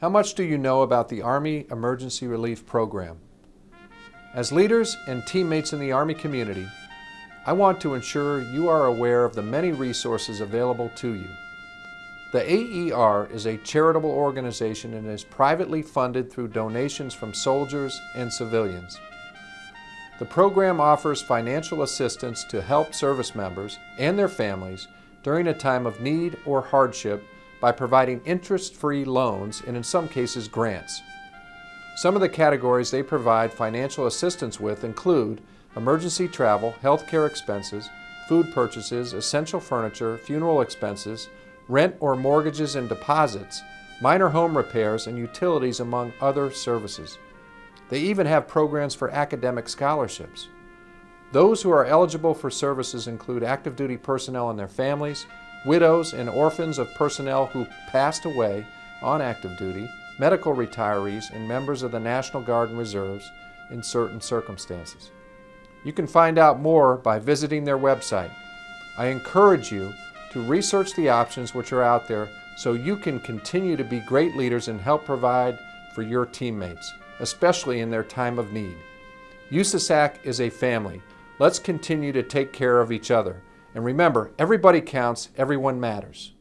How much do you know about the Army Emergency Relief Program? As leaders and teammates in the Army community, I want to ensure you are aware of the many resources available to you. The AER is a charitable organization and is privately funded through donations from soldiers and civilians. The program offers financial assistance to help service members and their families during a time of need or hardship by providing interest-free loans and in some cases grants. Some of the categories they provide financial assistance with include emergency travel, healthcare expenses, food purchases, essential furniture, funeral expenses, rent or mortgages and deposits, minor home repairs, and utilities among other services. They even have programs for academic scholarships. Those who are eligible for services include active duty personnel and their families, widows and orphans of personnel who passed away on active duty, medical retirees, and members of the National Guard and Reserves in certain circumstances. You can find out more by visiting their website. I encourage you to research the options which are out there so you can continue to be great leaders and help provide for your teammates, especially in their time of need. USASAC is a family. Let's continue to take care of each other. And remember, everybody counts, everyone matters.